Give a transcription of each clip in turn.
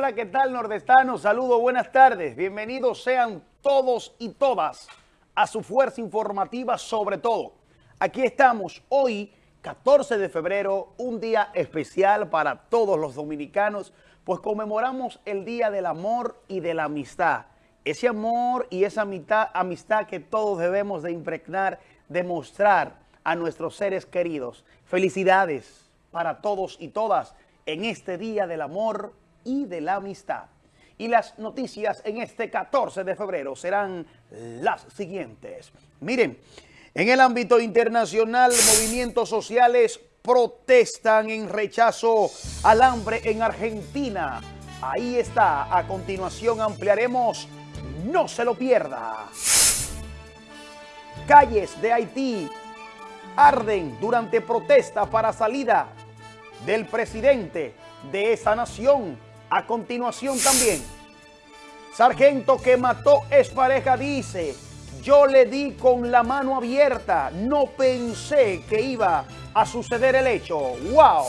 Hola, ¿qué tal nordestanos? Saludos, buenas tardes. Bienvenidos sean todos y todas a su fuerza informativa sobre todo. Aquí estamos hoy, 14 de febrero, un día especial para todos los dominicanos, pues conmemoramos el Día del Amor y de la Amistad. Ese amor y esa amistad, amistad que todos debemos de impregnar, demostrar a nuestros seres queridos. Felicidades para todos y todas en este Día del Amor y de la Amistad. Y las noticias en este 14 de febrero serán las siguientes. Miren, en el ámbito internacional, movimientos sociales protestan en rechazo al hambre en Argentina. Ahí está. A continuación ampliaremos. No se lo pierda. Calles de Haití arden durante protesta para salida del presidente de esa nación. A continuación también, sargento que mató es pareja dice, yo le di con la mano abierta, no pensé que iba a suceder el hecho. ¡Wow!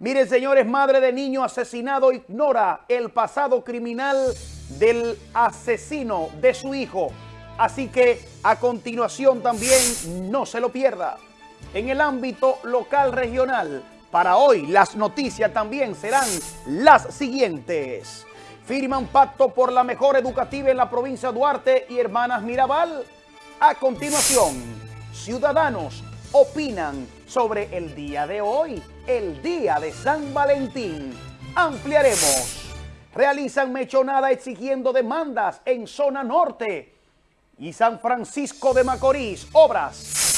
Miren, señores, madre de niño asesinado ignora el pasado criminal del asesino de su hijo. Así que a continuación también no se lo pierda. En el ámbito local regional, para hoy las noticias también serán las siguientes. Firman pacto por la mejor educativa en la provincia Duarte y Hermanas Mirabal. A continuación, ciudadanos opinan sobre el día de hoy, el día de San Valentín. Ampliaremos. Realizan mechonada exigiendo demandas en zona norte y San Francisco de Macorís. Obras.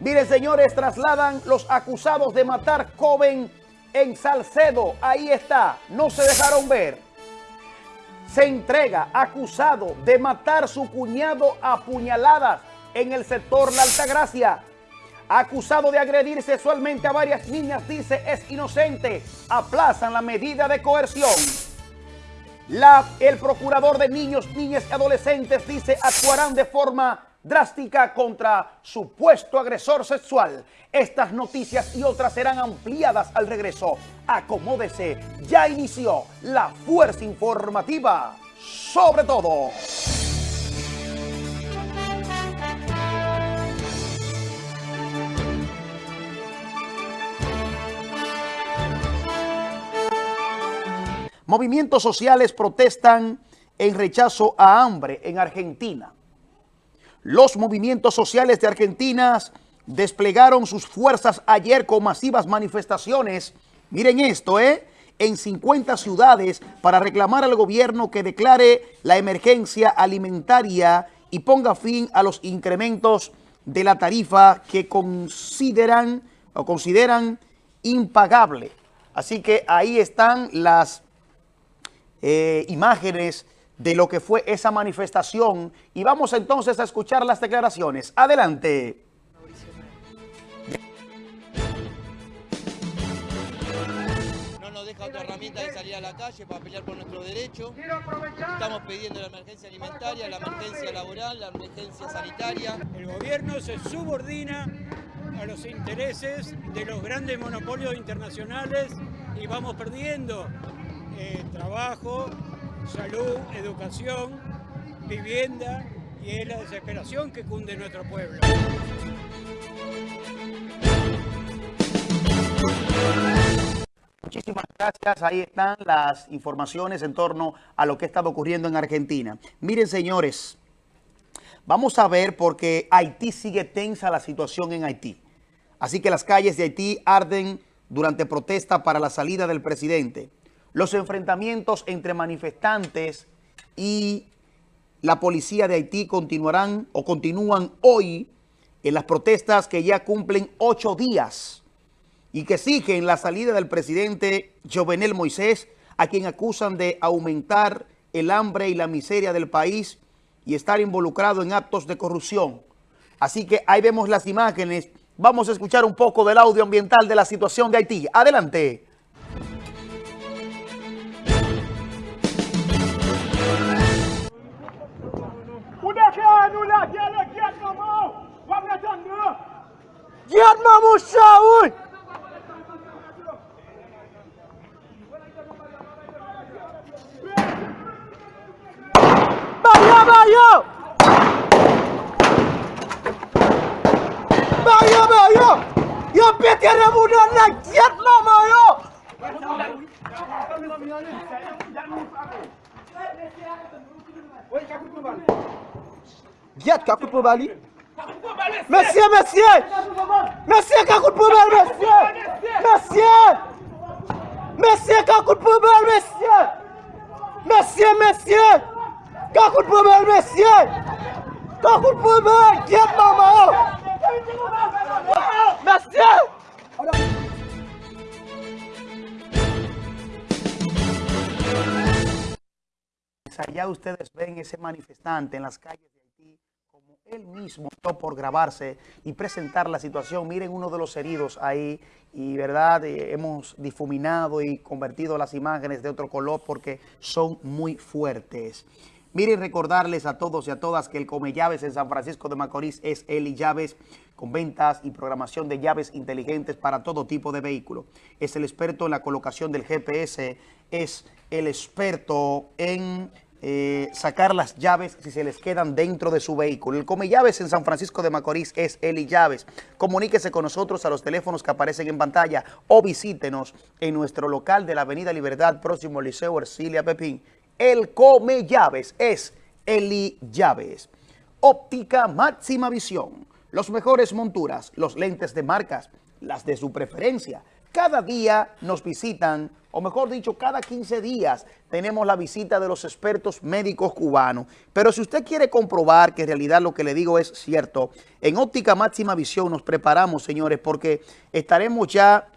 Miren, señores, trasladan los acusados de matar joven en Salcedo. Ahí está, no se dejaron ver. Se entrega acusado de matar su cuñado a puñaladas en el sector La Altagracia. Acusado de agredir sexualmente a varias niñas, dice es inocente. Aplazan la medida de coerción. La, el procurador de niños, niñas y adolescentes dice actuarán de forma drástica contra supuesto agresor sexual. Estas noticias y otras serán ampliadas al regreso. Acomódese, ya inició la fuerza informativa sobre todo. Movimientos sociales protestan en rechazo a hambre en Argentina. Los movimientos sociales de Argentina desplegaron sus fuerzas ayer con masivas manifestaciones. Miren esto, ¿eh? En 50 ciudades para reclamar al gobierno que declare la emergencia alimentaria y ponga fin a los incrementos de la tarifa que consideran o consideran impagable. Así que ahí están las eh, imágenes de lo que fue esa manifestación y vamos entonces a escuchar las declaraciones. Adelante. No nos deja otra herramienta de salir a la calle para pelear por nuestros derechos. Estamos pidiendo la emergencia alimentaria, la emergencia laboral, la emergencia sanitaria. El gobierno se subordina a los intereses de los grandes monopolios internacionales y vamos perdiendo eh, trabajo, salud, educación, vivienda y es la desesperación que cunde nuestro pueblo. Muchísimas gracias. Ahí están las informaciones en torno a lo que ha estado ocurriendo en Argentina. Miren, señores, vamos a ver porque Haití sigue tensa la situación en Haití. Así que las calles de Haití arden durante protesta para la salida del presidente. Los enfrentamientos entre manifestantes y la policía de Haití continuarán o continúan hoy en las protestas que ya cumplen ocho días y que exigen la salida del presidente Jovenel Moisés, a quien acusan de aumentar el hambre y la miseria del país y estar involucrado en actos de corrupción. Así que ahí vemos las imágenes. Vamos a escuchar un poco del audio ambiental de la situación de Haití. Adelante. Jihad Mahmoud Shahoui. Bayo, bayo. Bayo, bayo. Yo pete remou nan la Jihad Mahmoud yo. Jihad kakout pou bali. Monsieur, monsieur! Monsieur kakut po bali, monsieur! Monsieur! Monsieur kakut po bali, monsieur! Monsieur, monsieur! Kakut po bali, monsieur! Kakut po bali, giat mama yo! Monsieur! Allá ustedes ven ese manifestante en las calles de él mismo por grabarse y presentar la situación. Miren uno de los heridos ahí y verdad eh, hemos difuminado y convertido las imágenes de otro color porque son muy fuertes. Miren recordarles a todos y a todas que el Come Llaves en San Francisco de Macorís es Eli Llaves con ventas y programación de llaves inteligentes para todo tipo de vehículo. Es el experto en la colocación del GPS, es el experto en eh, sacar las llaves si se les quedan dentro de su vehículo. El Come Llaves en San Francisco de Macorís es Eli Llaves. Comuníquese con nosotros a los teléfonos que aparecen en pantalla o visítenos en nuestro local de la Avenida Libertad, próximo al Liceo Ercilia Pepín. El Come Llaves es Eli Llaves. Óptica máxima visión. Los mejores monturas, los lentes de marcas, las de su preferencia. Cada día nos visitan, o mejor dicho, cada 15 días tenemos la visita de los expertos médicos cubanos. Pero si usted quiere comprobar que en realidad lo que le digo es cierto, en Óptica Máxima Visión nos preparamos, señores, porque estaremos ya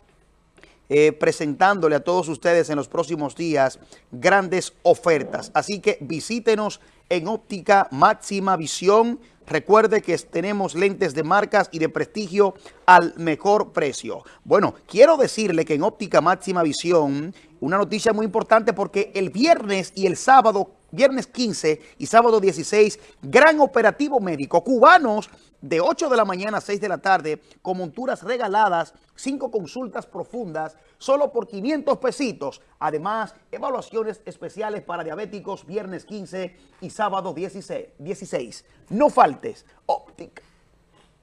eh, presentándole a todos ustedes en los próximos días grandes ofertas. Así que visítenos en Óptica Máxima Visión. Recuerde que tenemos lentes de marcas y de prestigio al mejor precio. Bueno, quiero decirle que en Óptica Máxima Visión, una noticia muy importante porque el viernes y el sábado viernes 15 y sábado 16, gran operativo médico. Cubanos de 8 de la mañana a 6 de la tarde con monturas regaladas, 5 consultas profundas, solo por 500 pesitos. Además, evaluaciones especiales para diabéticos viernes 15 y sábado 16. 16. No faltes. Óptica.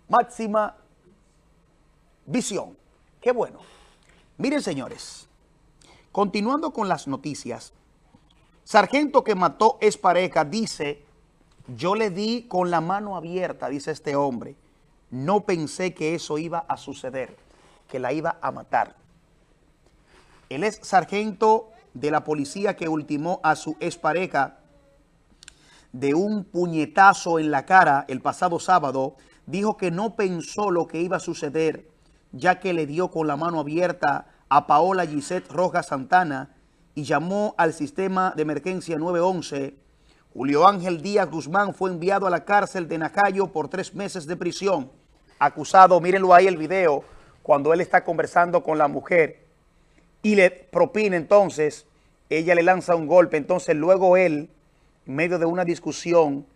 Máxima visión. Qué bueno. Miren, señores, continuando con las noticias, Sargento que mató es pareja, dice, yo le di con la mano abierta, dice este hombre. No pensé que eso iba a suceder, que la iba a matar. Él es sargento de la policía que ultimó a su expareja de un puñetazo en la cara el pasado sábado. Dijo que no pensó lo que iba a suceder, ya que le dio con la mano abierta a Paola Gisette Rojas Santana, y llamó al sistema de emergencia 911. Julio Ángel Díaz Guzmán fue enviado a la cárcel de Nacayo por tres meses de prisión. Acusado, mírenlo ahí el video, cuando él está conversando con la mujer y le propina entonces, ella le lanza un golpe, entonces luego él, en medio de una discusión,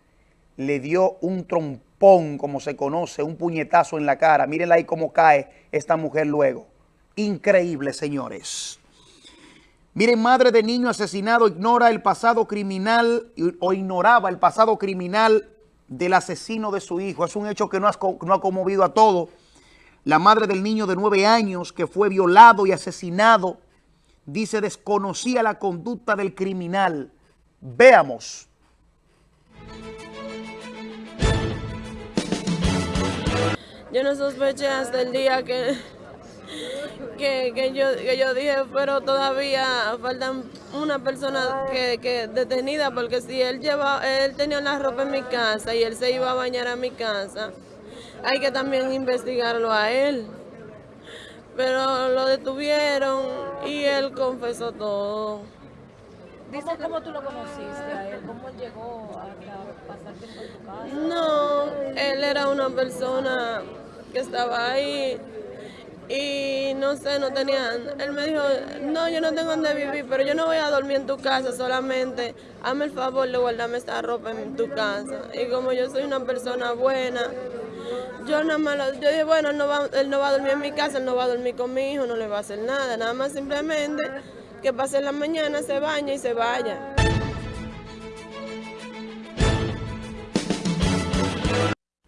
le dio un trompón, como se conoce, un puñetazo en la cara. Mírenla ahí cómo cae esta mujer luego. Increíble, señores. Miren, madre de niño asesinado ignora el pasado criminal o ignoraba el pasado criminal del asesino de su hijo. Es un hecho que no, ha conmovido a todos. La madre del niño de nueve años que fue violado y asesinado, dice, desconocía la conducta del criminal. Veamos. Yo no sospeché hasta el día que que, yo, que yo dije, pero todavía faltan una persona que, que detenida, porque si él lleva, él tenía la ropa en mi casa y él se iba a bañar a mi casa, hay que también investigarlo a él. Pero lo detuvieron y él confesó todo. Dice cómo tú lo conociste a él, cómo llegó a pasar tiempo en tu casa. No, él era una persona que estaba ahí y no sé, no tenían. Él me dijo, no, yo no tengo donde vivir, pero yo no voy a dormir en tu casa, solamente hazme el favor de guardarme esta ropa en tu casa. Y como yo soy una persona buena, yo nada más, yo dije, bueno, él no, va, él no va a dormir en mi casa, él no va a dormir con mi hijo, no le va a hacer nada, nada más simplemente que pase la mañana, se bañe y se vaya.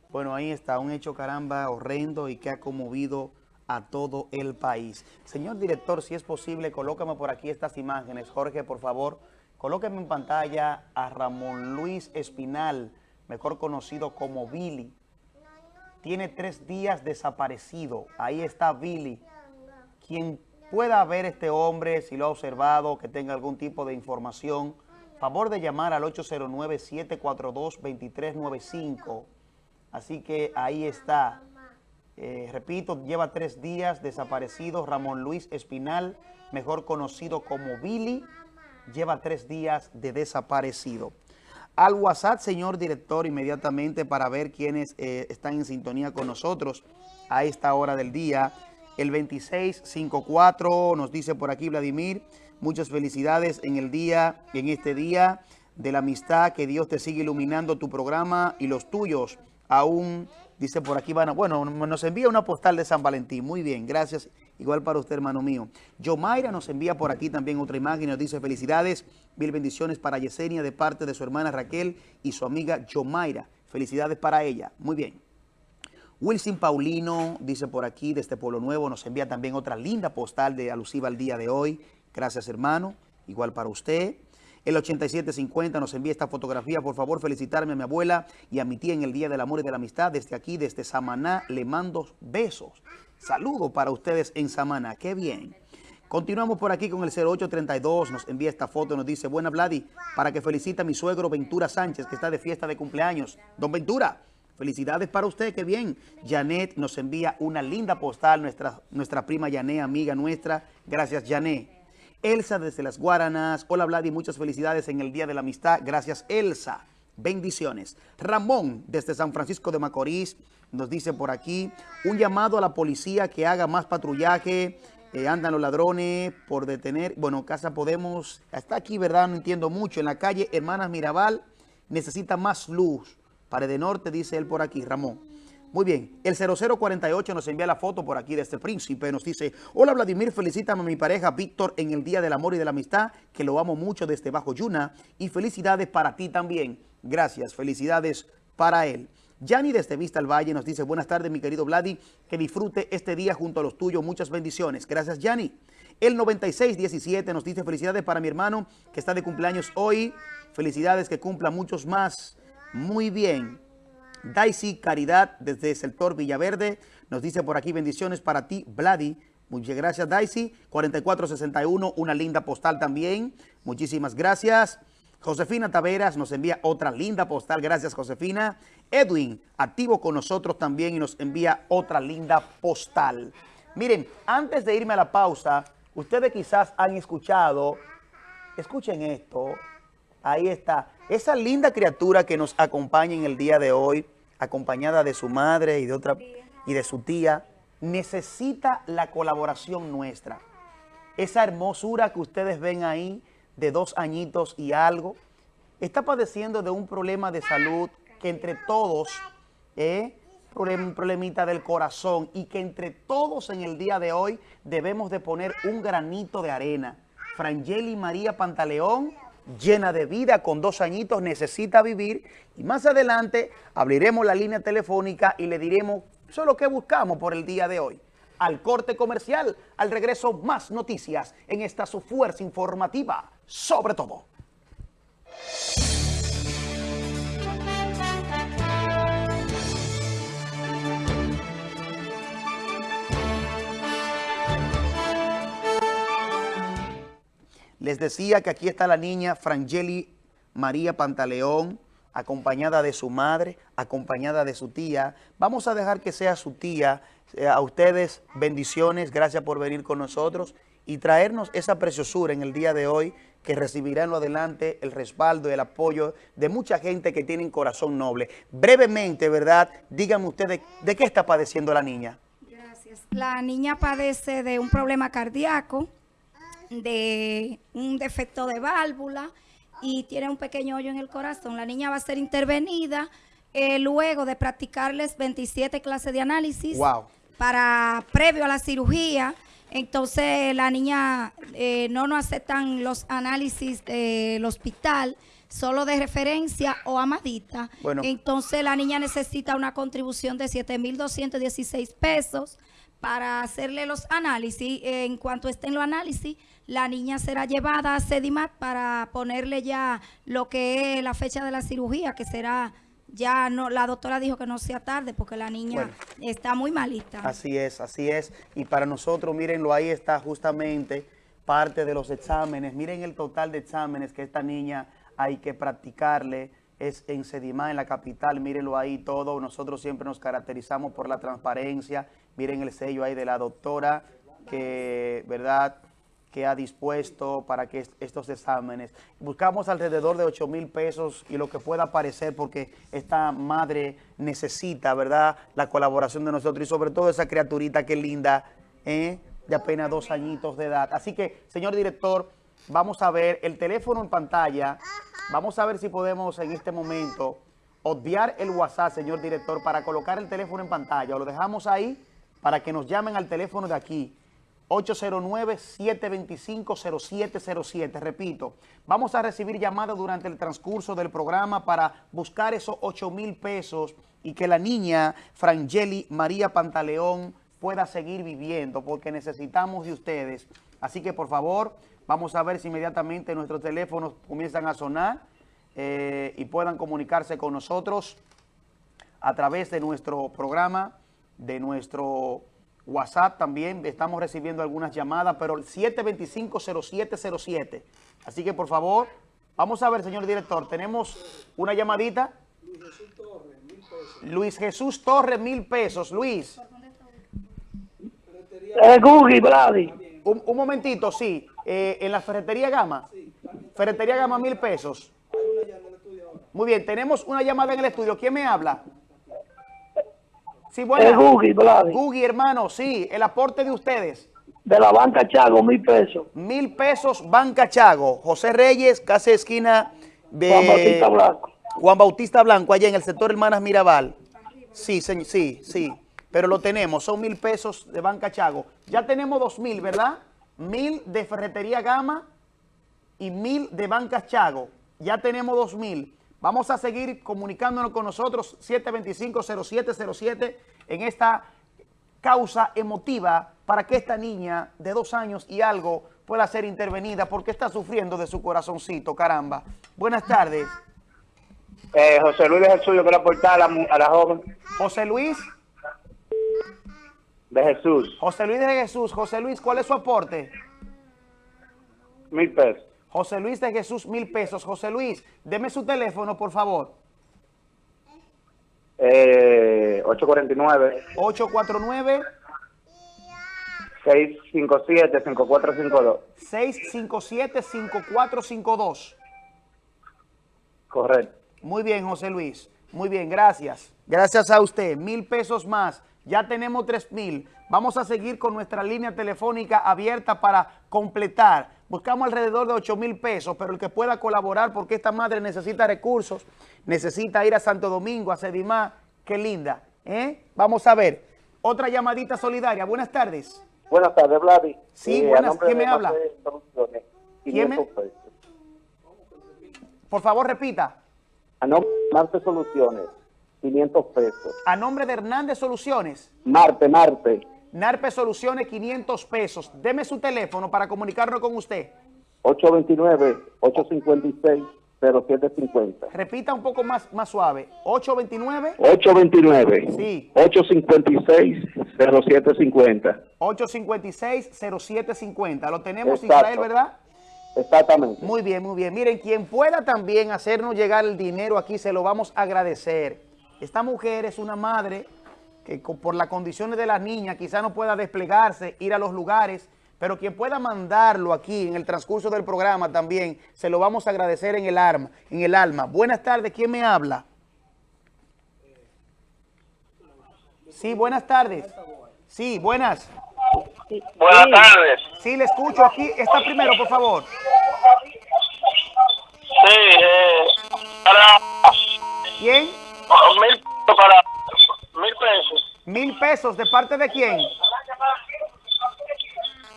Bueno, ahí está, un hecho caramba horrendo y que ha conmovido a todo el país. Señor director, si es posible, colócame por aquí estas imágenes. Jorge, por favor, colóqueme en pantalla a Ramón Luis Espinal, mejor conocido como Billy. Tiene tres días desaparecido. Ahí está Billy. Quien pueda ver este hombre, si lo ha observado, que tenga algún tipo de información, favor de llamar al 809-742-2395. Así que ahí está. Eh, repito, lleva tres días desaparecido Ramón Luis Espinal, mejor conocido como Billy, lleva tres días de desaparecido. Al WhatsApp, señor director, inmediatamente para ver quiénes eh, están en sintonía con nosotros a esta hora del día. El 2654 nos dice por aquí Vladimir, muchas felicidades en el día, en este día de la amistad, que Dios te siga iluminando tu programa y los tuyos aún Dice por aquí, bueno, bueno, nos envía una postal de San Valentín. Muy bien, gracias. Igual para usted, hermano mío. Yomaira nos envía por aquí también otra imagen y nos dice felicidades, mil bendiciones para Yesenia de parte de su hermana Raquel y su amiga Yomaira. Felicidades para ella. Muy bien. Wilson Paulino dice por aquí, desde Pueblo Nuevo, nos envía también otra linda postal de alusiva al día de hoy. Gracias, hermano. Igual para usted. El 8750 nos envía esta fotografía. Por favor, felicitarme a mi abuela y a mi tía en el Día del Amor y de la Amistad. Desde aquí, desde Samaná, le mando besos. Saludos para ustedes en Samaná. ¡Qué bien! Continuamos por aquí con el 0832, nos envía esta foto, nos dice, buena Vladi, para que felicite a mi suegro Ventura Sánchez, que está de fiesta de cumpleaños. Don Ventura, felicidades para usted, qué bien. Janet nos envía una linda postal, nuestra, nuestra prima Janet, amiga nuestra. Gracias, Janet. Elsa desde las Guaranas. Hola Vladi, muchas felicidades en el Día de la Amistad. Gracias Elsa. Bendiciones. Ramón desde San Francisco de Macorís nos dice por aquí un llamado a la policía que haga más patrullaje. Eh, andan los ladrones por detener. Bueno, Casa Podemos está aquí, ¿verdad? No entiendo mucho. En la calle Hermanas Mirabal necesita más luz. Pared de Norte, dice él por aquí, Ramón. Muy bien, el 0048 nos envía la foto por aquí de este príncipe. Nos dice, hola Vladimir, felicítame a mi pareja Víctor en el Día del Amor y de la Amistad, que lo amo mucho desde Bajo Yuna. Y felicidades para ti también. Gracias, felicidades para él. Yanni desde Vista al Valle nos dice, buenas tardes mi querido Vladi, que disfrute este día junto a los tuyos. Muchas bendiciones. Gracias Yanni. El 9617 nos dice, felicidades para mi hermano que está de cumpleaños hoy. Felicidades que cumpla muchos más. Muy bien. Daisy Caridad desde el sector Villaverde nos dice por aquí bendiciones para ti, Vladi. Muchas gracias, Daisy. 4461, una linda postal también. Muchísimas gracias. Josefina Taveras nos envía otra linda postal. Gracias, Josefina. Edwin, activo con nosotros también y nos envía otra linda postal. Miren, antes de irme a la pausa, ustedes quizás han escuchado, escuchen esto, ahí está, esa linda criatura que nos acompaña en el día de hoy, acompañada de su madre y de otra y de su tía, necesita la colaboración nuestra. Esa hermosura que ustedes ven ahí, de dos añitos y algo, está padeciendo de un problema de salud que entre todos, eh, un problemita del corazón y que entre todos en el día de hoy debemos de poner un granito de arena. Frangeli María Pantaleón llena de vida, con dos añitos, necesita vivir. Y más adelante abriremos la línea telefónica y le diremos solo qué buscamos por el día de hoy. Al corte comercial, al regreso más noticias en esta su fuerza informativa, sobre todo. Les decía que aquí está la niña Frangeli María Pantaleón, acompañada de su madre, acompañada de su tía. Vamos a dejar que sea su tía. Eh, a ustedes bendiciones, gracias por venir con nosotros y traernos esa preciosura en el día de hoy que recibirá en lo adelante el respaldo y el apoyo de mucha gente que tiene un corazón noble. Brevemente, ¿verdad? Díganme ustedes, ¿de qué está padeciendo la niña? Gracias. La niña padece de un problema cardíaco, de un defecto de válvula y tiene un pequeño hoyo en el corazón. La niña va a ser intervenida eh, luego de practicarles 27 clases de análisis para previo a la cirugía. Entonces la niña eh, no nos aceptan los análisis del hospital, solo de referencia o amadita. Entonces la niña necesita una contribución de 7.216 pesos para hacerle los análisis. En cuanto estén los análisis, la niña será llevada a Sedimat para ponerle ya lo que es la fecha de la cirugía, que será ya no, la doctora dijo que no sea tarde porque la niña Bueno. está muy malita. Así es, así es. Y para nosotros, mírenlo, ahí está justamente parte de los exámenes. Miren el total de exámenes que esta niña hay que practicarle. Es en Sedimá, en la capital, mírenlo ahí todo. Nosotros siempre nos caracterizamos por la transparencia. Miren el sello ahí de la doctora que, ¿verdad?, que ha dispuesto para que est- estos exámenes. Buscamos alrededor de 8 mil pesos y lo que pueda aparecer porque esta madre necesita, ¿verdad?, la colaboración de nosotros y sobre todo esa criaturita que linda, ¿eh? de apenas dos añitos de edad. Así que, señor director, vamos a ver el teléfono en pantalla. Vamos a ver si podemos en este momento obviar el WhatsApp, señor director, para colocar el teléfono en pantalla. O lo dejamos ahí para que nos llamen al teléfono de aquí. 809-725-0707. Repito, vamos a recibir llamadas durante el transcurso del programa para buscar esos 8 mil pesos y que la niña Frangeli María Pantaleón pueda seguir viviendo porque necesitamos de ustedes. Así que por favor, vamos a ver si inmediatamente nuestros teléfonos comienzan a sonar eh, y puedan comunicarse con nosotros a través de nuestro programa, de nuestro WhatsApp también. Estamos recibiendo algunas llamadas, pero el 725-0707. Así que, por favor, vamos a ver, señor director, tenemos una llamadita. Luis Jesús Torres, mil pesos. Luis, Es Google, Vladi. un, un momentito, sí. Eh, en la ferretería Gama. Ferretería Gama, mil pesos. Muy bien, tenemos una llamada en el estudio. ¿Quién me habla? Sí, Es bueno. Vladi. Gugi, hermano, sí, el aporte de ustedes. De la banca Chago, mil pesos. Mil pesos, Banca Chago. José Reyes, casi esquina de... Juan Bautista Blanco. Juan Bautista Blanco, allá en el sector Hermanas Mirabal. Sí, señ- sí, sí. Pero lo tenemos, son mil pesos de Banca Chago. Ya tenemos dos mil, ¿verdad? Mil de Ferretería Gama y mil de Banca Chago. Ya tenemos dos mil. Vamos a seguir comunicándonos con nosotros, 725-0707, en esta causa emotiva para que esta niña de dos años y algo pueda ser intervenida porque está sufriendo de su corazoncito, caramba. Buenas tardes. Eh, José Luis es el suyo para aportar a la, a la joven José Luis, de Jesús. José Luis de Jesús. José Luis, ¿cuál es su aporte? Mil pesos. José Luis de Jesús, mil pesos. José Luis, deme su teléfono, por favor. Eh, 849 849 657 5452. 657-5452. Correcto. Muy bien, José Luis. Muy bien, gracias. Gracias a usted. Mil pesos más. Ya tenemos tres mil. Vamos a seguir con nuestra línea telefónica abierta para completar. Buscamos alrededor de 8 mil pesos, pero el que pueda colaborar porque esta madre necesita recursos, necesita ir a Santo Domingo, a Sedimá. Qué linda. ¿eh? Vamos a ver. Otra llamadita solidaria. Buenas tardes. Buenas tardes, Vladi. Sí, Eh, buenas. ¿Quién me habla? ¿Quién me- 500 pesos. Por favor, repita. A nombre de Marte Soluciones, 500 pesos. A nombre de Hernández Soluciones. Marte, Marte, Narpe Soluciones, 500 pesos. Deme su teléfono para comunicarnos con usted. 829-856-0750. Repita un poco más, más suave. 829 829 Sí. 856 0750. 856 0750. Lo tenemos, Exacto. Israel, ¿verdad? Exactamente. Muy bien, muy bien. Miren, quien pueda también hacernos llegar el dinero aquí, se lo vamos a agradecer. Esta mujer es una madre que por las condiciones de las niñas quizá no pueda desplegarse, ir a los lugares, pero quien pueda mandarlo aquí en el transcurso del programa también, se lo vamos a agradecer en el, arma, en el alma. Buenas tardes, ¿quién me habla? Sí, buenas tardes. Sí, buenas. Buenas tardes. Sí, le escucho aquí. Está primero, por favor. Sí, eh, para ¿Quién? para. Mil pesos. ¿De parte de quién?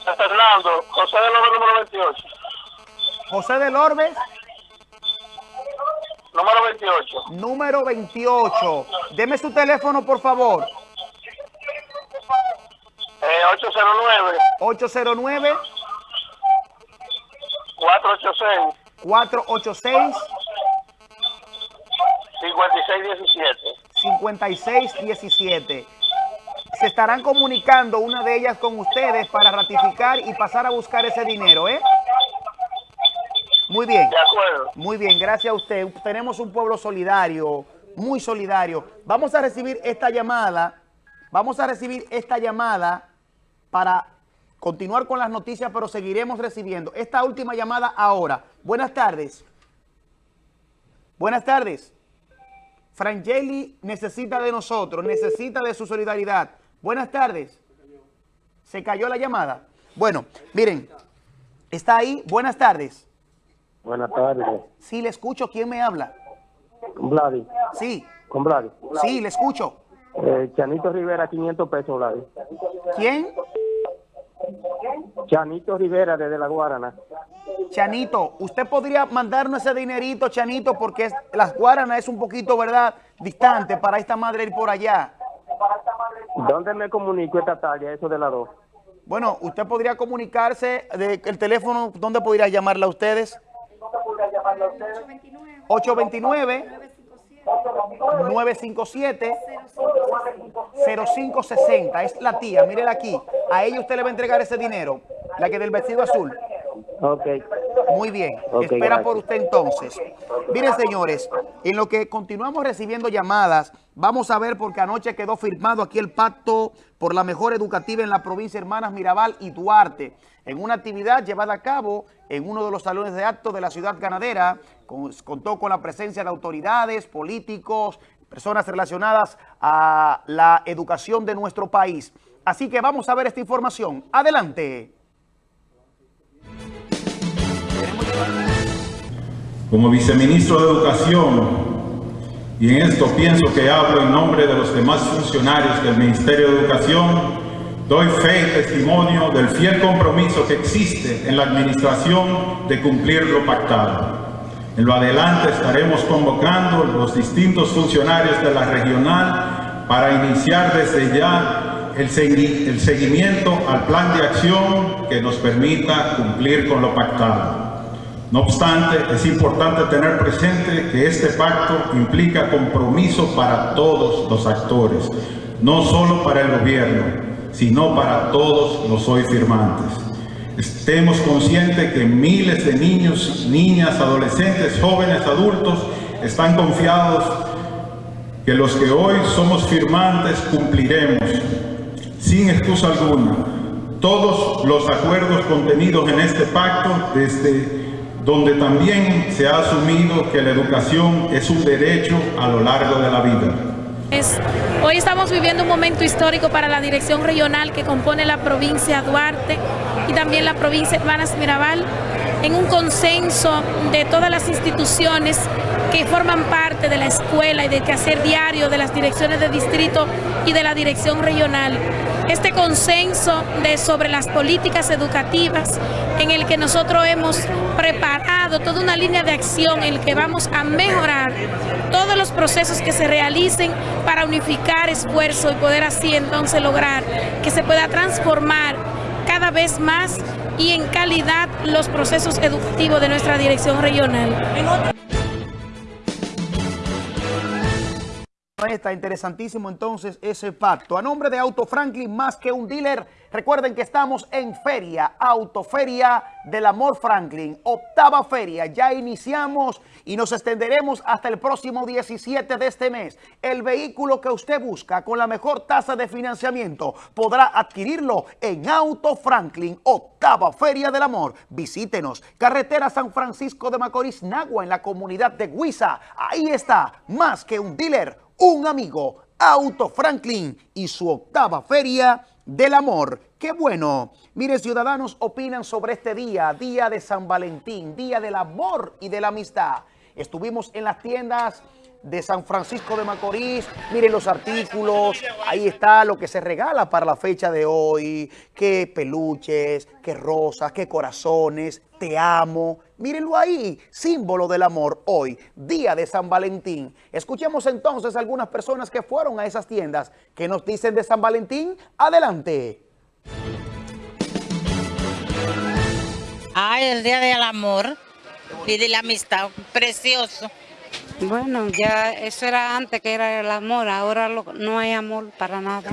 De Fernando, José de López número 28. José del Orbe, Número 28. 809 809 486 486 5617. 5617. Se estarán comunicando una de ellas con ustedes para ratificar y pasar a buscar ese dinero, ¿eh? Muy bien. De acuerdo. Muy bien, gracias a usted. Tenemos un pueblo solidario, muy solidario. Vamos a recibir esta llamada, vamos a recibir esta llamada para continuar con las noticias, pero seguiremos recibiendo. Esta última llamada ahora. Buenas tardes. Buenas tardes. Frangeli necesita de nosotros, necesita de su solidaridad. Buenas tardes. ¿Se cayó la llamada? Bueno, miren, está ahí. Buenas tardes. Buenas tardes. Sí, le escucho. ¿Quién me habla? Con Vladi. Sí, Con Vladi. sí, le escucho. Eh, Chanito Rivera, 500 pesos, Vladi. ¿Quién? Chanito Rivera, desde La Guarana. Chanito, usted podría mandarnos ese dinerito, Chanito, porque es- las Guaranas es un poquito, ¿verdad?, distante para esta madre ir por allá. ¿Dónde me comunico esta tarde, eso de las 2? Bueno, usted podría comunicarse, de, el teléfono, ¿dónde podría llamarla a ustedes? 829 957 0560 es la tía, mírela aquí. A ella usted le va a entregar ese dinero, la que del vestido azul. Ok. Muy bien, espera gracias. por usted entonces. Miren, señores, en lo que continuamos recibiendo llamadas, vamos a ver porque anoche quedó firmado aquí el pacto por la mejor educativa en la provincia de Hermanas Mirabal y Duarte, en una actividad llevada a cabo en uno de los salones de actos de la ciudad ganadera, con- contó con la presencia de autoridades, políticos, personas relacionadas a la educación de nuestro país. Así que vamos a ver esta información. Adelante. Como viceministro de Educación, y en esto pienso que hablo en nombre de los demás funcionarios del Ministerio de Educación, doy fe y testimonio del fiel compromiso que existe en la administración de cumplir lo pactado. En lo adelante estaremos convocando los distintos funcionarios de la regional para iniciar desde ya el, el seguimiento al plan de acción que nos permita cumplir con lo pactado. No obstante, es importante tener presente que este pacto implica compromiso para todos los actores, no solo para el gobierno, sino para todos los hoy firmantes. Estemos conscientes que miles de niños, niñas, adolescentes, jóvenes, adultos están confiados que los que hoy somos firmantes cumpliremos, sin excusa alguna, todos los acuerdos contenidos en este pacto, desde donde también se ha asumido que la educación es un derecho a lo largo de la vida. Hoy estamos viviendo un momento histórico para la dirección regional que compone la provincia Duarte y también la provincia Hermanas Mirabal, en un consenso de todas las instituciones que forman parte de la escuela y del quehacer diario de las direcciones de distrito y de la dirección regional. Este consenso de sobre las políticas educativas en el que nosotros hemos preparado toda una línea de acción en el que vamos a mejorar todos los procesos que se realicen para unificar esfuerzo y poder así entonces lograr que se pueda transformar cada vez más y en calidad los procesos educativos de nuestra dirección regional. Está interesantísimo entonces ese pacto. A nombre de Auto Franklin, más que un dealer, recuerden que estamos en Feria, Autoferia del Amor Franklin, octava feria. Ya iniciamos y nos extenderemos hasta el próximo 17 de este mes. El vehículo que usted busca con la mejor tasa de financiamiento podrá adquirirlo en Auto Franklin, octava feria del amor. Visítenos, carretera San Francisco de Macorís, Nagua, en la comunidad de Huiza. Ahí está, más que un dealer un amigo, Auto Franklin y su octava feria del amor. ¡Qué bueno! Mire, ciudadanos opinan sobre este día, día de San Valentín, día del amor y de la amistad. Estuvimos en las tiendas de San Francisco de Macorís. Miren los artículos, ahí está lo que se regala para la fecha de hoy. Qué peluches, qué rosas, qué corazones, te amo. Mírenlo ahí, símbolo del amor hoy, día de San Valentín. Escuchemos entonces algunas personas que fueron a esas tiendas. que nos dicen de San Valentín? Adelante. Ay, el día del amor y de la amistad, precioso. Bueno, ya eso era antes que era el amor, ahora lo- no hay amor para nada.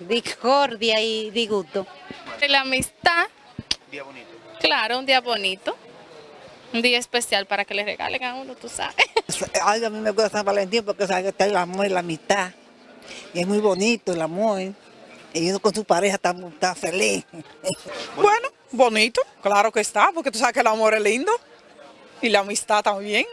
Discordia y disgusto. La amistad. Claro, un día bonito. Un día especial para que le regalen a uno, tú sabes. Ay, a mí me gusta San Valentín porque sabe que está el amor y la amistad. Y es muy bonito el amor. Y uno con su pareja está, está feliz. Bueno, bonito, claro que está, porque tú sabes que el amor es lindo y la amistad también.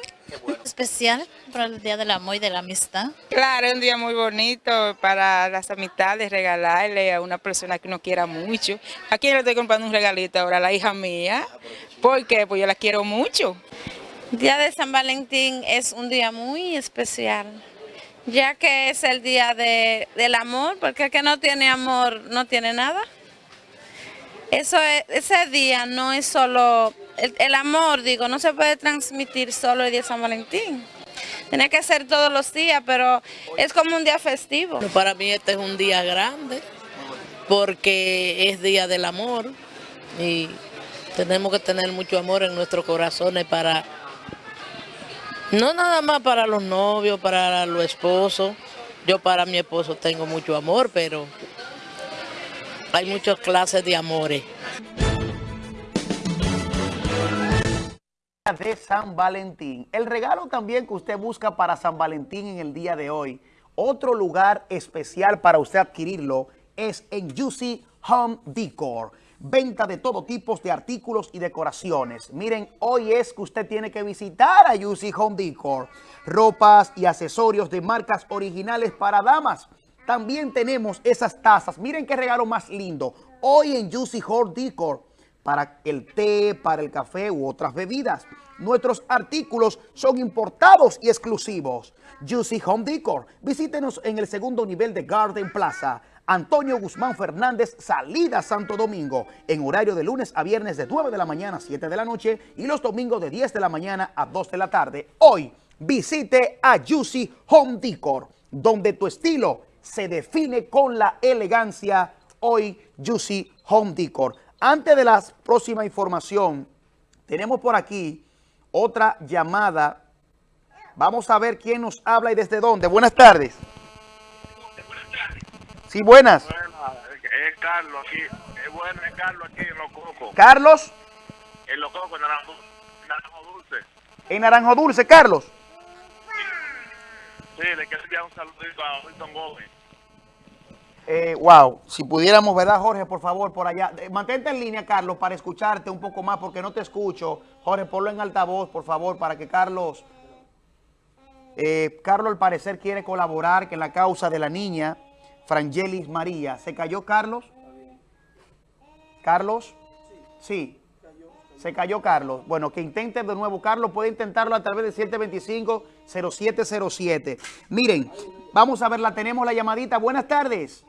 Especial para el Día del Amor y de la Amistad. Claro, es un día muy bonito para las amistades, regalarle a una persona que uno quiera mucho. ¿A quién le estoy comprando un regalito ahora? A la hija mía. ¿Por qué? Pues yo la quiero mucho. Día de San Valentín es un día muy especial, ya que es el día de- del amor, porque el que no tiene amor no tiene nada. Eso es- ese día no es solo, el, amor, digo, no se puede transmitir solo el día de San Valentín. Tiene que ser todos los días, pero es como un día festivo. Para mí este es un día grande porque es día del amor y tenemos que tener mucho amor en nuestros corazones para, no nada más para los novios, para los esposos. Yo para mi esposo tengo mucho amor, pero hay muchas clases de amores. De San Valentín. El regalo también que usted busca para San Valentín en el día de hoy, otro lugar especial para usted adquirirlo es en Juicy Home Decor. Venta de todo tipo de artículos y decoraciones. Miren, hoy es que usted tiene que visitar a Juicy Home Decor. Ropas y accesorios de marcas originales para damas. También tenemos esas tazas. Miren qué regalo más lindo. Hoy en Juicy Home Decor para el té, para el café u otras bebidas. Nuestros artículos son importados y exclusivos. Juicy Home Decor. Visítenos en el segundo nivel de Garden Plaza. Antonio Guzmán Fernández, salida Santo Domingo, en horario de lunes a viernes de 9 de la mañana a 7 de la noche y los domingos de 10 de la mañana a 2 de la tarde. Hoy visite a Juicy Home Decor, donde tu estilo se define con la elegancia. Hoy Juicy Home Decor. Antes de la próxima información, tenemos por aquí otra llamada. Vamos a ver quién nos habla y desde dónde. Buenas tardes. Sí, buenas. Es Carlos aquí. Es bueno, es Carlos aquí en Los Cocos. Carlos, En Los Cocos, en Naranjo, Naranjo Dulce. en Naranjo Dulce. Carlos. Sí, le quiero enviar un saludito a Wilson Gómez. Eh, wow, si pudiéramos, ¿verdad, Jorge? Por favor, por allá. Eh, mantente en línea, Carlos, para escucharte un poco más, porque no te escucho. Jorge, ponlo en altavoz, por favor, para que Carlos... Eh, Carlos, al parecer, quiere colaborar en la causa de la niña Frangelis María. ¿Se cayó Carlos? ¿Carlos? Sí. Se cayó Carlos. Bueno, que intente de nuevo. Carlos puede intentarlo a través de 725-0707. Miren, vamos a ver, la tenemos la llamadita. Buenas tardes.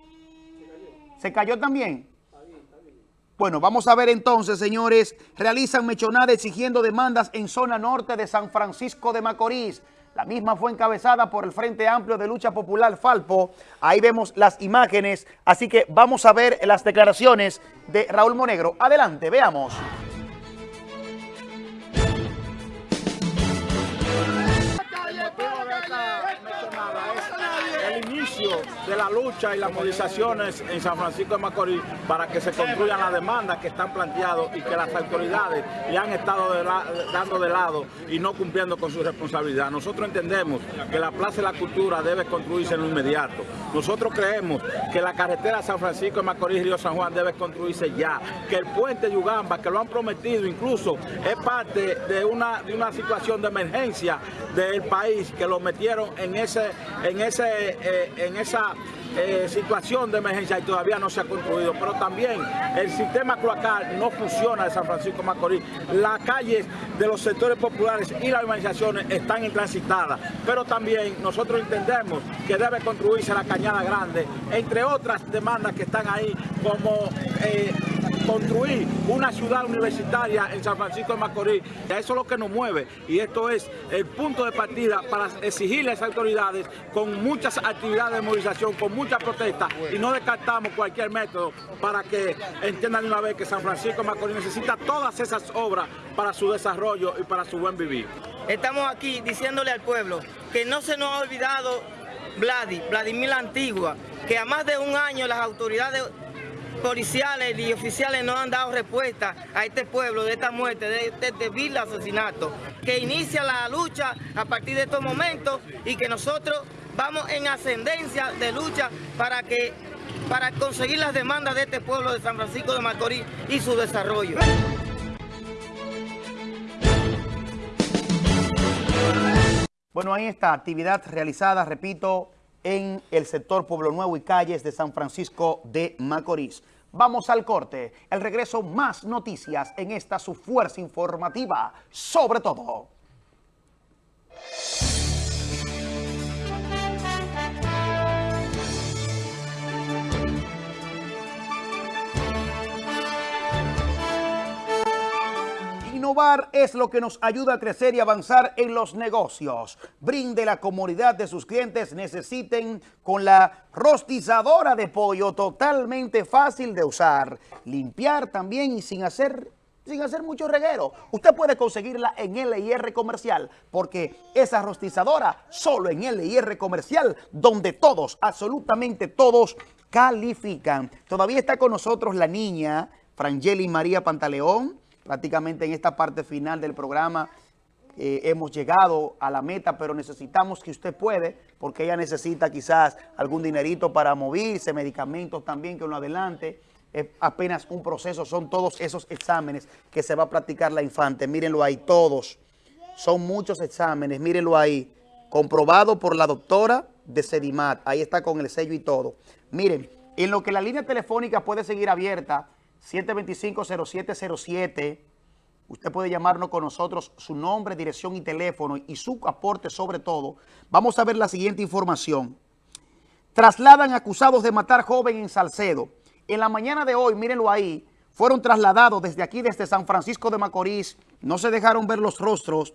¿Se cayó también? Bueno, vamos a ver entonces, señores. Realizan mechonada exigiendo demandas en zona norte de San Francisco de Macorís. La misma fue encabezada por el Frente Amplio de Lucha Popular Falpo. Ahí vemos las imágenes. Así que vamos a ver las declaraciones de Raúl Monegro. Adelante, veamos. De la lucha y las movilizaciones en San Francisco de Macorís para que se concluyan las demandas que están planteadas y que las autoridades le han estado dando de lado y no cumpliendo con su responsabilidad. Nosotros entendemos que la Plaza de la Cultura debe construirse en lo inmediato. Nosotros creemos que la carretera San Francisco de Macorís Río San Juan debe construirse ya, que el puente Yugamba, que lo han prometido incluso, es parte de una, de una situación de emergencia del país que lo metieron en ese en ese eh, en esa eh, situación de emergencia y todavía no se ha construido. Pero también el sistema cloacal no funciona de San Francisco Macorís. Las calles de los sectores populares y las urbanizaciones están intransitadas. Pero también nosotros entendemos que debe construirse la Cañada Grande, entre otras demandas que están ahí, como eh, construir una ciudad universitaria en San Francisco de Macorís. Eso es lo que nos mueve y esto es el punto de partida para exigirle a esas autoridades con muchas actividades de movilización, con muchas protestas y no descartamos cualquier método para que entiendan de una vez que San Francisco de Macorís necesita todas esas obras para su desarrollo y para su buen vivir. Estamos aquí diciéndole al pueblo que no se nos ha olvidado Vladi, Vladimir la Antigua, que a más de un año las autoridades policiales y oficiales no han dado respuesta a este pueblo de esta muerte, de este débil asesinato, que inicia la lucha a partir de estos momentos y que nosotros vamos en ascendencia de lucha para que para conseguir las demandas de este pueblo de San Francisco de Macorís y su desarrollo. Bueno, ahí está, actividad realizada, repito, en el sector Pueblo Nuevo y calles de San Francisco de Macorís. Vamos al corte. El regreso, más noticias en esta su fuerza informativa, sobre todo. Es lo que nos ayuda a crecer y avanzar en los negocios. Brinde la comodidad de sus clientes necesiten con la rostizadora de pollo totalmente fácil de usar. Limpiar también y sin hacer sin hacer mucho reguero. Usted puede conseguirla en LIR Comercial, porque esa rostizadora solo en LIR Comercial, donde todos, absolutamente todos, califican. Todavía está con nosotros la niña Frangeli María Pantaleón, prácticamente en esta parte final del programa eh, hemos llegado a la meta, pero necesitamos que usted puede, porque ella necesita quizás algún dinerito para moverse, medicamentos también que uno adelante. Es apenas un proceso, son todos esos exámenes que se va a practicar la infante. Mírenlo ahí, todos. Son muchos exámenes, mírenlo ahí. Comprobado por la doctora de Sedimat. Ahí está con el sello y todo. Miren, en lo que la línea telefónica puede seguir abierta, 725-0707. Usted puede llamarnos con nosotros, su nombre, dirección y teléfono y su aporte sobre todo. Vamos a ver la siguiente información. Trasladan acusados de matar joven en Salcedo. En la mañana de hoy, mírenlo ahí, fueron trasladados desde aquí, desde San Francisco de Macorís. No se dejaron ver los rostros.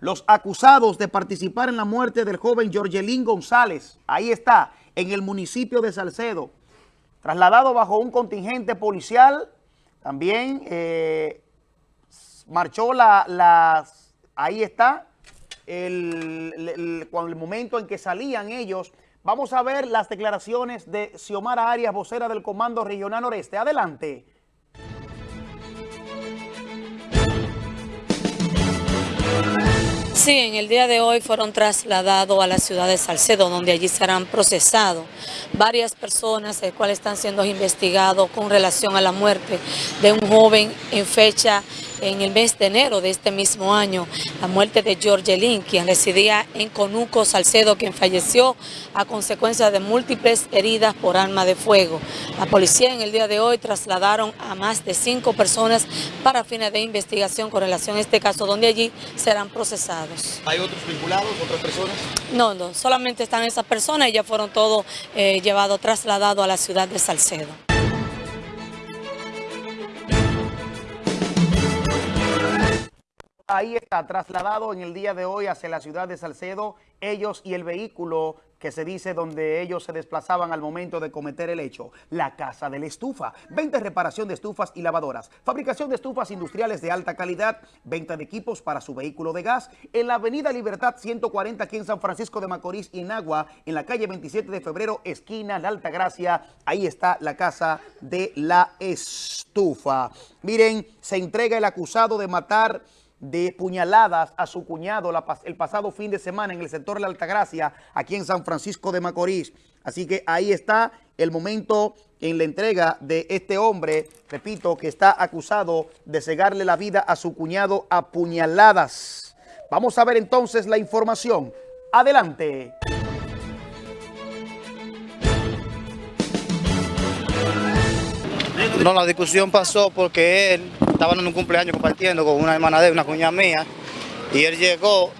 Los acusados de participar en la muerte del joven Georgelín González. Ahí está, en el municipio de Salcedo trasladado bajo un contingente policial, también eh, marchó la, ahí está, el, el, el, momento en que salían ellos. Vamos a ver las declaraciones de Xiomara Arias, vocera del Comando Regional Noreste. Adelante. Sí, en el día de hoy fueron trasladados a la ciudad de Salcedo, donde allí serán procesados varias personas, el cual están siendo investigados con relación a la muerte de un joven en fecha en el mes de enero de este mismo año, la muerte de George Lin, quien residía en Conuco, Salcedo, quien falleció a consecuencia de múltiples heridas por arma de fuego. La policía en el día de hoy trasladaron a más de cinco personas para fines de investigación con relación a este caso, donde allí serán procesados. ¿Hay otros vinculados, otras personas? No, no, solamente están esas personas y ya fueron todos eh, llevados, trasladados a la ciudad de Salcedo. Ahí está, trasladado en el día de hoy hacia la ciudad de Salcedo, ellos y el vehículo que se dice donde ellos se desplazaban al momento de cometer el hecho, la Casa de la Estufa. Venta y reparación de estufas y lavadoras, fabricación de estufas industriales de alta calidad, venta de equipos para su vehículo de gas, en la avenida Libertad 140 aquí en San Francisco de Macorís y en en la calle 27 de febrero, esquina La Altagracia, ahí está la Casa de la Estufa. Miren, se entrega el acusado de matar de puñaladas a su cuñado el pasado fin de semana en el sector de la Altagracia, aquí en San Francisco de Macorís. Así que ahí está el momento en la entrega de este hombre, repito, que está acusado de cegarle la vida a su cuñado a puñaladas. Vamos a ver entonces la información. Adelante. No, la discusión pasó porque él estaban en un cumpleaños compartiendo con una hermana de una cuñada mía y él llegó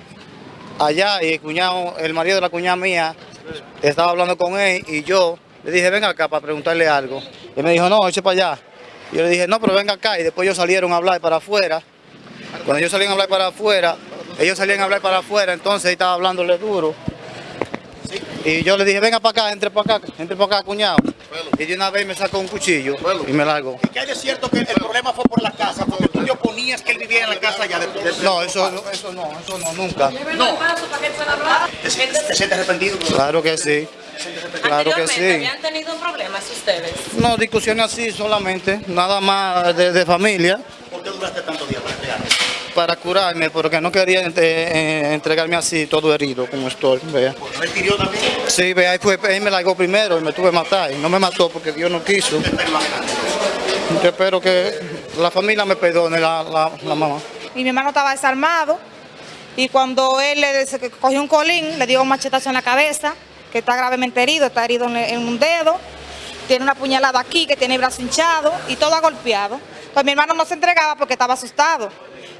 allá y el cuñado, el marido de la cuñada mía estaba hablando con él y yo le dije, ven acá para preguntarle algo. Y me dijo, no, eche para allá. Yo le dije, no, pero venga acá. Y después ellos salieron a hablar para afuera. Cuando ellos salían a hablar para afuera, ellos salían a hablar para afuera, entonces estaba hablándole duro. Y yo le dije, venga para acá, entre para acá, entre para acá, cuñado. Y de una vez me sacó un cuchillo y me largó. ¿Y qué hay de cierto que el problema fue por la casa? Porque tú te oponías que él viviera en la casa ya de, de- No, eso, no, eso no, eso no, nunca. No. ¿Te, sientes- te sientes arrepentido? Claro que sí. Claro que sí. ¿Habían tenido problemas ustedes? No, discusiones así solamente, nada más de, de familia. ¿Por qué duraste tantos días para curarme, porque no quería eh, eh, entregarme así, todo herido, como estoy, vea. ¿No hirió también? Sí, vea, ahí fue, él me largó primero y me tuve que matar. Y no me mató porque Dios no quiso. Yo espero que la familia me perdone, la, la, la mamá. y mi hermano estaba desarmado y cuando él le cogió un colín, le dio un machetazo en la cabeza, que está gravemente herido, está herido en, en un dedo, tiene una puñalada aquí, que tiene el brazo hinchado y todo ha golpeado. Pues mi hermano no se entregaba porque estaba asustado,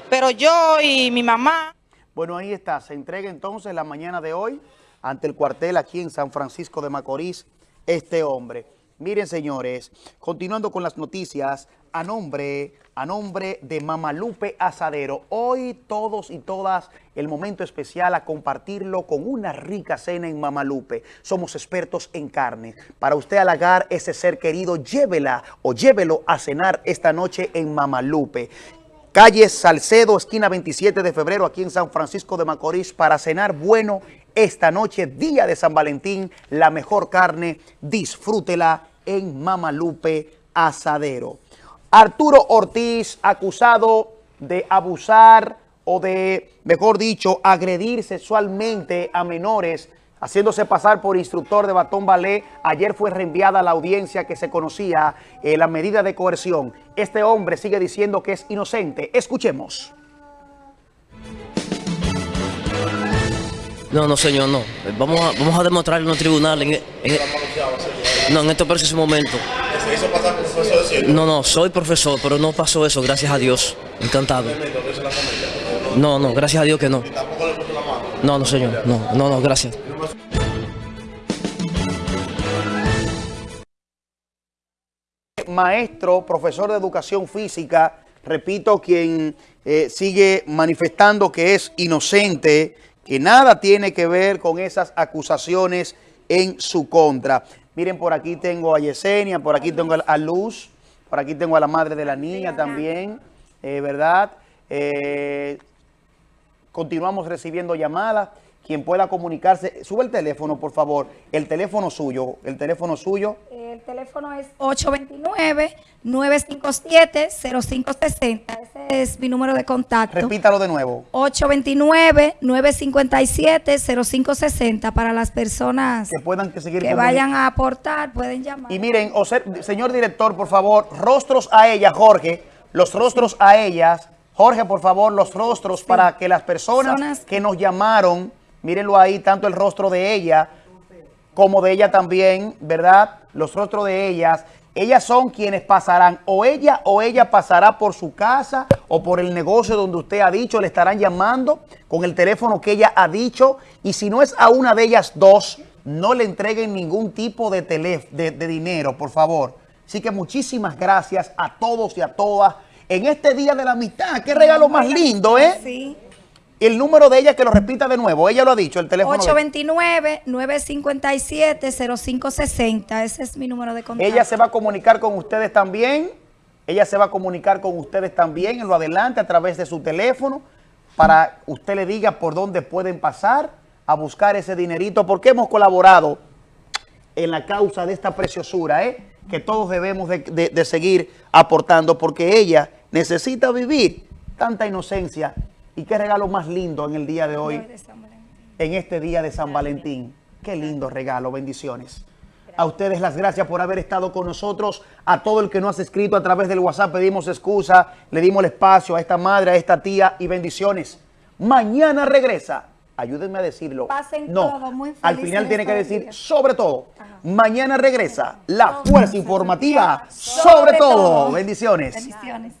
pero yo y mi mamá... Bueno, ahí está. Se entrega entonces la mañana de hoy ante el cuartel aquí en San Francisco de Macorís este hombre. Miren, señores, continuando con las noticias, a nombre, a nombre de Mamalupe Asadero, hoy todos y todas el momento especial a compartirlo con una rica cena en Mamalupe. Somos expertos en carne. Para usted halagar ese ser querido, llévela o llévelo a cenar esta noche en Mamalupe. Calle Salcedo, esquina 27 de febrero, aquí en San Francisco de Macorís, para cenar bueno esta noche, día de San Valentín, la mejor carne, disfrútela en Mamalupe Asadero. Arturo Ortiz, acusado de abusar o de, mejor dicho, agredir sexualmente a menores, haciéndose pasar por instructor de batón ballet. Ayer fue reenviada a la audiencia que se conocía eh, la medida de coerción. Este hombre sigue diciendo que es inocente. Escuchemos. No, no, señor, no. Vamos a, vamos a demostrar en los tribunales. En, en- no, en este preciso momento. ¿Se hizo pasar por profesor de circo? No, no, soy profesor, pero no pasó eso, gracias a Dios. Encantado. No, no, gracias a Dios que no. No, no, señor, no, no, no, gracias. Maestro, profesor de educación física, repito, quien eh, sigue manifestando que es inocente, que nada tiene que ver con esas acusaciones en su contra. Miren, por aquí tengo a Yesenia, por aquí tengo a Luz, por aquí tengo a la madre de la niña también, eh, ¿verdad? Eh, continuamos recibiendo llamadas. Quien pueda comunicarse, sube el teléfono, por favor. El teléfono suyo, el teléfono suyo. El teléfono es 829-957-0560. Ese es mi número de contacto. Repítalo de nuevo. 829-957-0560 para las personas Que puedan que seguir que vayan a aportar, pueden llamar. Y miren, o ser- señor director, por favor, rostros a ella, Jorge, los rostros a ellas. Jorge, por favor, los rostros para que las personas Personas- que nos llamaron, mírenlo ahí, tanto el rostro de ella como de ella también, ¿verdad? Los rostros de ellas. Ellas son quienes pasarán, o ella o ella pasará por su casa o por el negocio donde usted ha dicho, le estarán llamando con el teléfono que ella ha dicho. Y si no es a una de ellas dos, no le entreguen ningún tipo de, de, de dinero, por favor. Así que muchísimas gracias a todos y a todas en este Día de la Amistad. Qué regalo más lindo, ¿eh? Sí. El número de ella que lo repita de nuevo. Ella lo ha dicho, el teléfono. de- 829-957-0560. Ese es mi número de contacto. Ella se va a comunicar con ustedes también. Ella se va a comunicar con ustedes también en lo adelante a través de su teléfono para usted le diga por dónde pueden pasar a buscar ese dinerito porque hemos colaborado en la causa de esta preciosura, ¿eh? que todos debemos de, de- de seguir aportando porque ella necesita vivir tanta inocencia y qué regalo más lindo en el día de hoy, en este día de San Valentín. Qué lindo regalo, bendiciones. A ustedes las gracias por haber estado con nosotros. A todo el que nos ha escrito a través del WhatsApp pedimos excusa, le dimos el espacio a esta madre, a esta tía y bendiciones. Mañana regresa. Ayúdenme a decirlo. Pasen no, todo, muy al felices final tiene que decir sobre todo. Mañana regresa la fuerza informativa sobre todo. Bendiciones. Bendiciones.